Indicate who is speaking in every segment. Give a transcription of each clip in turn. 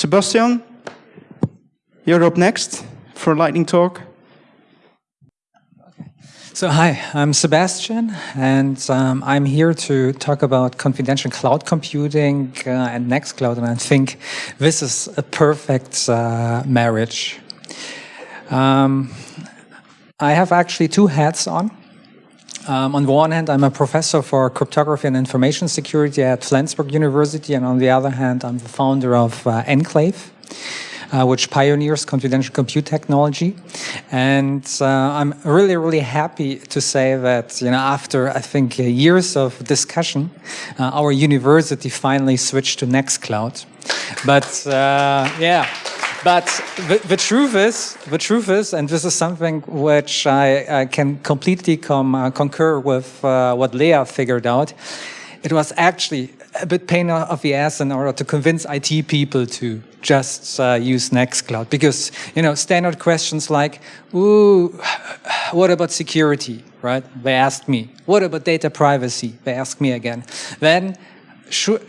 Speaker 1: Sebastian, you're up next for a lightning talk.
Speaker 2: So hi, I'm Sebastian, and um, I'm here to talk about confidential cloud computing uh, and Nextcloud, and I think this is a perfect uh, marriage. Um, I have actually two hats on. Um, on the one hand, I'm a professor for cryptography and information security at Flensburg University, and on the other hand, I'm the founder of uh, Enclaive uh, which pioneers confidential compute technology. And uh, I'm really, really happy to say that, you know, after I think uh, years of discussion, uh, our university finally switched to Nextcloud. But uh, yeah. But the, the, truth is, the truth is, and this is something which I, I can completely com, uh, concur with uh, what Leah figured out. It was actually a bit pain of the ass in order to convince IT people to just uh, use Nextcloud because, you know, standard questions like, ooh, what about security, right? They asked me. What about data privacy? They asked me again. Then should,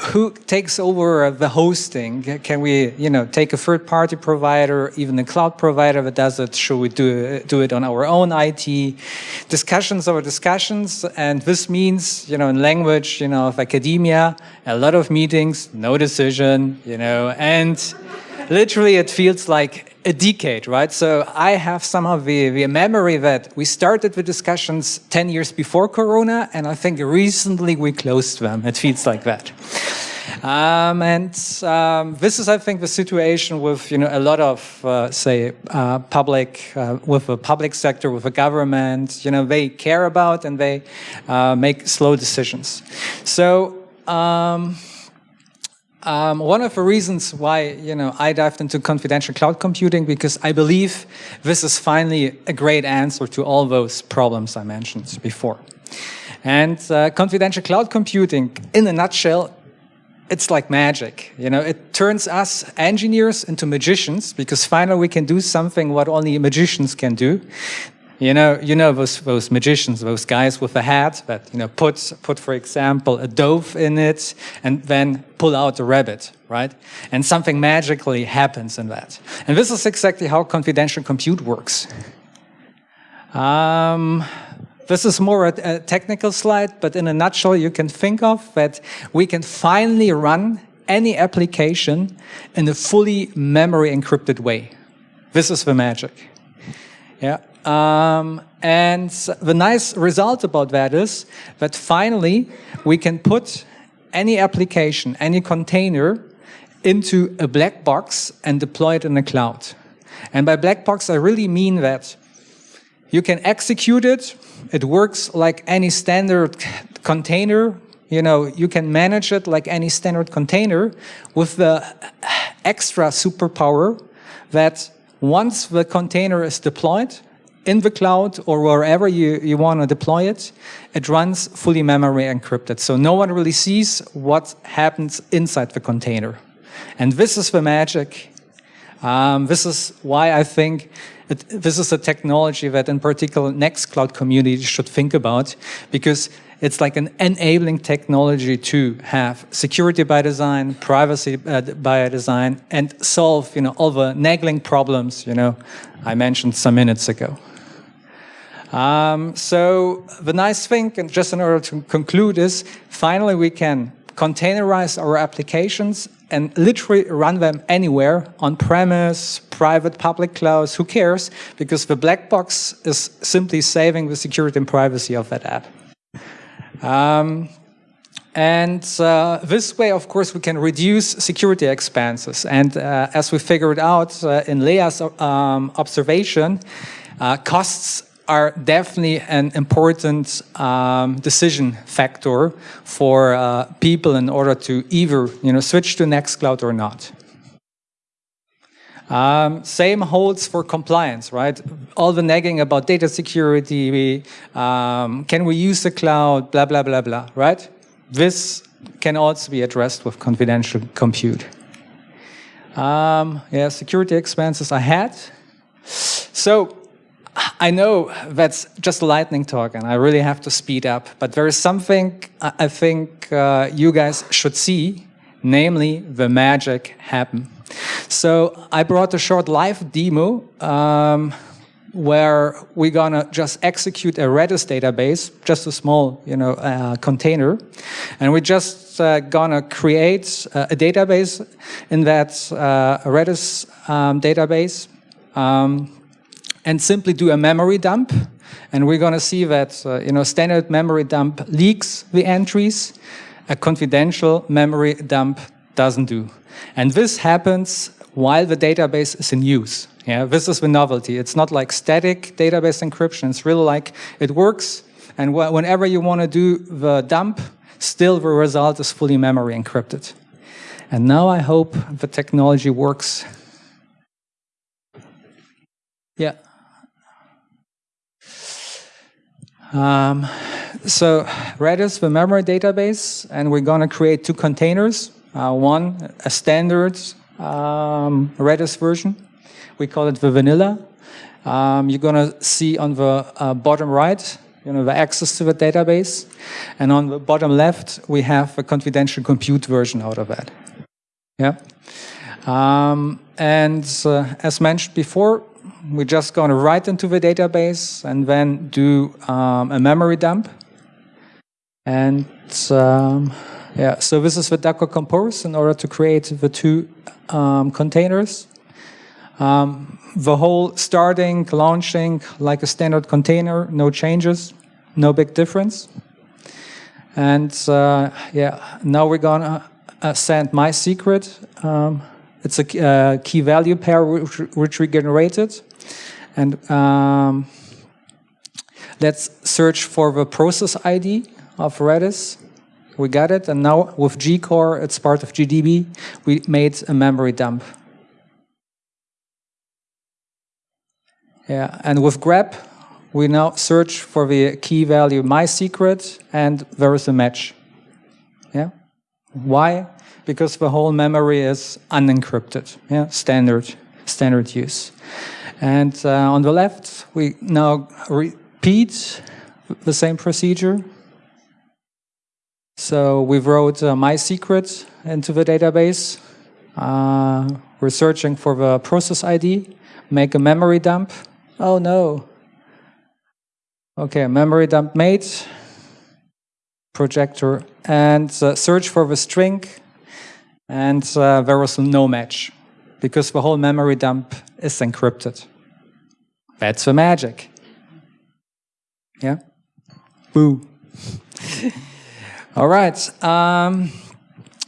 Speaker 2: who takes over the hosting? Can we, you know, take a third-party provider, even a cloud provider that does it? Should we do do it on our own IT? Discussions over discussions, and this means, you know, in language, you know, of academia, a lot of meetings, no decision, you know, and literally it feels like a decade, right? So I have somehow the, the memory that we started the discussions 10 years before Corona, and I think recently we closed them. It feels like that. Um, and um, this is, I think, the situation with you know a lot of, uh, say, uh, public, uh, with the public sector, with the government. You know, they care about and they uh, make slow decisions. So. Um, um, one of the reasons why you know I dived into confidential cloud computing because I believe this is finally a great answer to all those problems I mentioned before. And uh, confidential cloud computing, in a nutshell, it's like magic. You know, it turns us engineers into magicians because finally we can do something what only magicians can do. You know, you know those those magicians, those guys with a hat that you know put put, for example, a dove in it and then pull out a rabbit, right? And something magically happens in that. And this is exactly how confidential compute works. Um, this is more a, a technical slide, but in a nutshell, you can think of that we can finally run any application in a fully memory encrypted way. This is the magic. Yeah. Um, and the nice result about that is that finally we can put any application, any container into a black box and deploy it in the cloud. And by black box, I really mean that you can execute it. It works like any standard container. You know, you can manage it like any standard container with the extra superpower that once the container is deployed, in the cloud or wherever you, you want to deploy it, it runs fully memory encrypted. So no one really sees what happens inside the container. And this is the magic. Um, this is why I think it, this is a technology that in particular Nextcloud community should think about because it's like an enabling technology to have security by design, privacy uh, by design, and solve you know all the nagging problems you know I mentioned some minutes ago. Um, so the nice thing, and just in order to conclude, is finally we can containerize our applications and literally run them anywhere, on-premise, private, public clouds, who cares? Because the black box is simply saving the security and privacy of that app. Um, and uh, this way, of course, we can reduce security expenses. And uh, as we figured out uh, in Leah's um, observation, uh, costs are definitely an important um, decision factor for uh, people in order to either you know, switch to Nextcloud or not. Um, same holds for compliance, right? All the nagging about data security, we, um, can we use the cloud, blah, blah, blah, blah, right? This can also be addressed with confidential compute. Um, yeah, security expenses ahead. So I know that's just a lightning talk and I really have to speed up, but there is something I think uh, you guys should see, namely the magic happen. So I brought a short live demo um, where we're gonna just execute a Redis database, just a small, you know, uh, container, and we're just uh, gonna create uh, a database in that uh, Redis um, database, um, and simply do a memory dump. And we're gonna see that, uh, you know, standard memory dump leaks the entries, a confidential memory dump doesn't do. And this happens while the database is in use. Yeah, this is the novelty. It's not like static database encryption. It's really like it works, and wh whenever you want to do the dump, still the result is fully memory encrypted. And now I hope the technology works. Yeah. Um, so Redis, the memory database, and we're going to create two containers. Uh, one, a standard um, Redis version. We call it the vanilla. Um, you're going to see on the uh, bottom right, you know, the access to the database. And on the bottom left, we have a confidential compute version out of that. Yeah. Um, and uh, as mentioned before, we're just going to write into the database and then do um, a memory dump. And um, yeah, so this is the Docker Compose in order to create the two um, containers. Um, the whole starting, launching like a standard container, no changes, no big difference. And uh, yeah, now we're gonna uh, send my secret. Um, it's a uh, key value pair which, which we generated. And um, let's search for the process ID of Redis. We got it, and now with gcore, it's part of GDB, we made a memory dump. Yeah, and with grep, we now search for the key value my secret, and there is a match. Yeah, why? Because the whole memory is unencrypted. Yeah, standard standard use. And uh, on the left, we now repeat the same procedure so we wrote uh, my secret into the database. Uh, we're searching for the process ID, make a memory dump. Oh no. Okay, memory dump made, projector, and uh, search for the string, and uh, there was no match because the whole memory dump is encrypted. That's the magic. Yeah? Boo. All right. Um,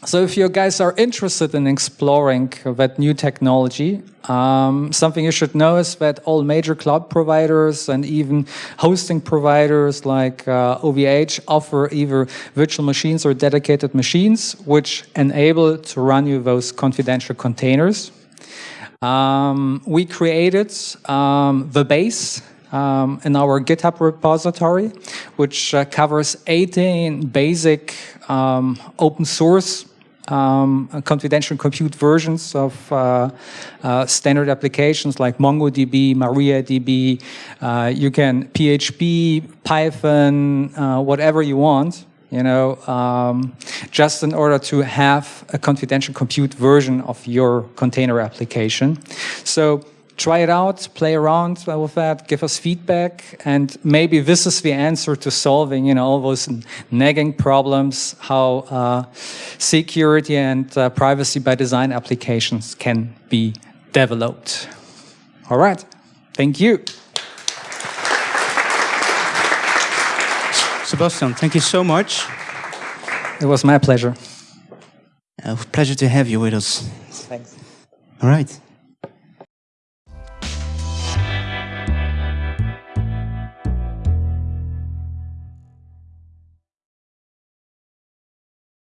Speaker 2: so if you guys are interested in exploring that new technology, um, something you should know is that all major cloud providers and even hosting providers like uh, OVH offer either virtual machines or dedicated machines, which enable to run you those confidential containers. Um, we created um, the base um, in our GitHub repository, which uh, covers 18 basic um, open source um, confidential compute versions of uh, uh, standard applications like MongoDB, MariaDB. Uh, you can PHP, Python, uh, whatever you want you know, um, just in order to have a confidential compute version of your container application. So try it out, play around with that, give us feedback, and maybe this is the answer to solving, you know, all those nagging problems, how uh, security and uh, privacy by design applications can be developed. All right, thank you.
Speaker 1: Sebastian, thank you so much.
Speaker 2: It was my pleasure.
Speaker 1: A pleasure to have you with us.
Speaker 2: Thanks.
Speaker 1: All right.